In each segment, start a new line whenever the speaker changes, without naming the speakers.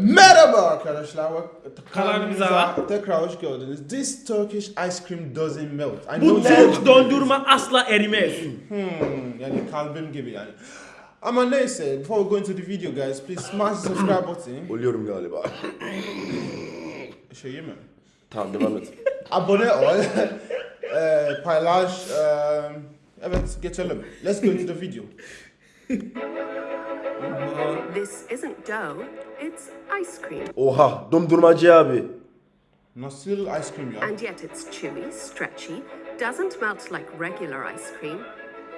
Merhaba arkadaşlar.
Kanalımıza.
tekrar hoş geldiniz. This Turkish ice cream doesn't melt. I
Bu
know that-
Türk dondurma asla erimez.
Hmm, yani kalbim gibi yani. Ama neyse, before we go into the video guys, please smash the subscribe button.
Ölüyorum galiba.
Şeyi mi?
tamam devam et.
Abone ol. Eee, paylaş. eee, evet, geçelim. Let's go into the video.
This isn't dough, it's ice cream.
Oha dondurmacı abi.
Nasıl ice cream ya?
And yet it's chewy, stretchy, doesn't melt like regular ice cream,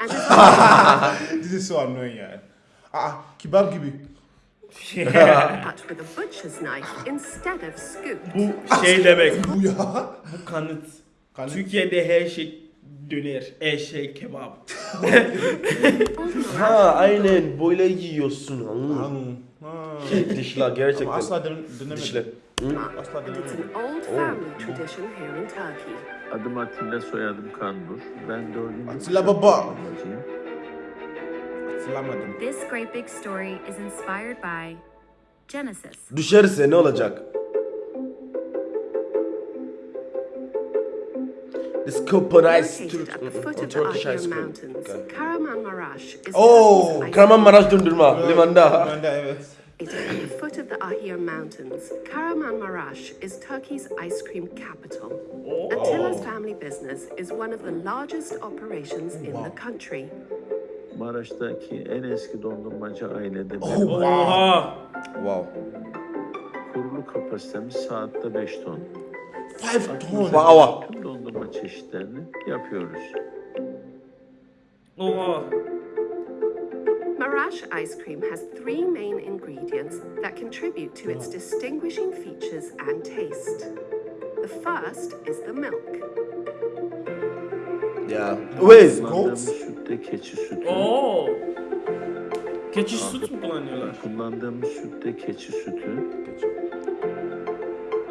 and is
This is so annoying yani. Aa, kebap gibi.
cut with a butcher's knife instead of scoop.
Bu şey demek.
Bu ya.
Bu kanıt.
Kanıt.
Türkiye'de her şey döner. Her şey kebap.
Ha aynen böyle yiyorsun. Hmm.
Hmm. Ha.
Şey, dişler
Ama
gerçekten.
asla den denemedim.
Dişler.
Asla
Turkey.
Adım Atilla, soyadım Kandur. Ben dördüncü
Atilla baba. Hatırlamadım.
This great big story is inspired by Genesis.
Düşerse ne olacak? This coconut
Located at the foot of the
Turkish
Ahir
ice cream.
Mountains,
Okay.
Kahramanmaraş is
Oh,
Turkey's ice
Kahramanmaraş dondurma limanda.
Ben evet.
It is at the foot of the Ahir Mountains. Kahramanmaraş is Turkey's ice cream capital. Attila's oh. family business is one of the largest operations in the country.
Maraş'taki en eski dondurmacı ailede ben.
Oh, wow.
Oha.
Wow.
Kurulu kapasitemiz saatte 5 ton.
Five ton.
Tüm dondurma çeşitlerini yapıyoruz.
Oha.
Marash ice cream has three main ingredients that contribute to its distinguishing features and taste. The first is the milk.
Ya. Wait.
Kullandığımız sütte keçi sütü.
Oo. Keçi süt mü kullanıyorlar?
Kullandığımız sütte keçi sütü.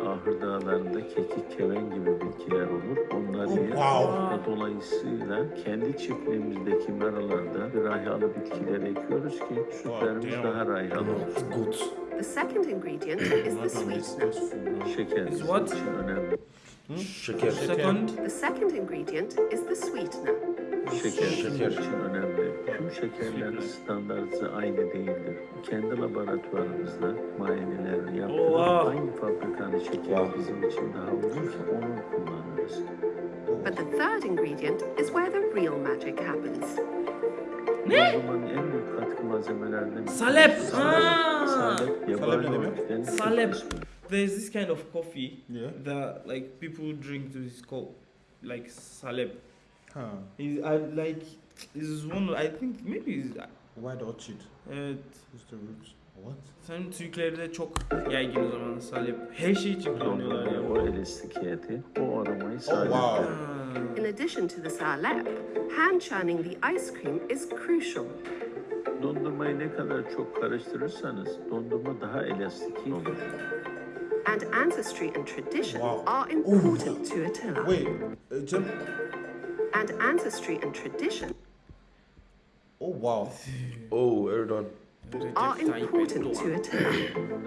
Ahır dağlarında kekik, keven gibi bitkiler olur. Onlar yer.
wow.
Dolayısıyla kendi çiftliğimizdeki meralarda rayhalı bitkiler ekiyoruz ki sütlerimiz daha rayhalı olsun.
Good.
The second ingredient is the sweetener.
Şeker
Is what?
için önemli.
Şeker.
Second.
The second ingredient is the sweetener.
Şeker
Şeker.
için önemli. Tüm şekerlerin standartı aynı değildir. Kendi laboratuvarımızda muayenelerini yaptırıp
Oha.
hangi fabrikanın şekeri
Wow.
bizim için daha uygunsa onu kullanırız.
But the third ingredient is where the real magic happens.
Dondurmanın en büyük katkı malzemelerinden biri.
Salep.
Salep.
Ha.
Salep.
Salep
Salep.
bir kısmı.
There's this kind of coffee
Yeah.
that like people drink to this called like salep.
Ha.
Is I like is one I think maybe is
Why the orchid?
evet
Who's the roots? What?
sen Türklerde çok yaygın o zaman salep. Her şey için kullanıyorlar ya.
O elastikiyeti, o aromayı sağlıyor.
wow.
Ha.
In addition to the salep, hand churning the ice cream is crucial.
Dondurmayı ne kadar çok karıştırırsanız dondurma daha elastik olur.
And ancestry and tradition
Wow.
are important to Attila.
Wait. uh, Cem-
And ancestry and tradition
Oh wow.
Oh Erdoğan.
are important to. Attila.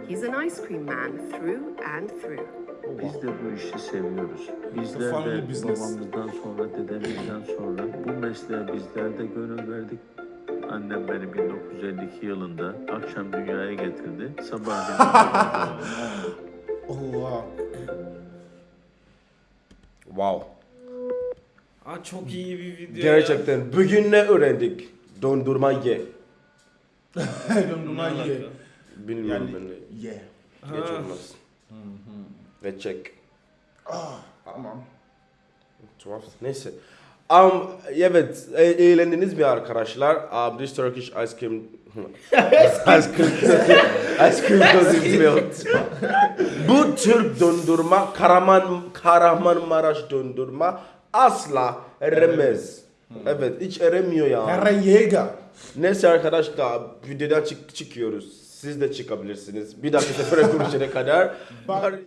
He's an ice cream man through and through.
Biz de bu işi seviyoruz. Bizler de babamızdan sonra, dedemizden sonra bu mesleğe bizler de gönül verdik. Annem beni 1952 yılında akşam dünyaya getirdi. Sabah
Oh wow.
Wow.
Aa, çok iyi bir video. ya.
Gerçekten bugün ne öğrendik? Dondurma ye.
Dondurma ye.
Bilmiyorum
Yani
ben de.
ye.
Geç olmaz. Ve çek.
Ah, tamam.
Tuhaf. Neyse. Um, evet, e- eğlendiniz mi arkadaşlar? Um, this Turkish ice cream... ice cream... ice cream doesn't melt. Bu Türk dondurma, Karaman, Kahramanmaraş dondurma asla eremez. Evet, hiç eremiyor ya.
Jäger.
Neyse arkadaşlar, videodan çık çıkıyoruz. Siz de çıkabilirsiniz. Bir dahaki sefere görüşene kadar.
Bye.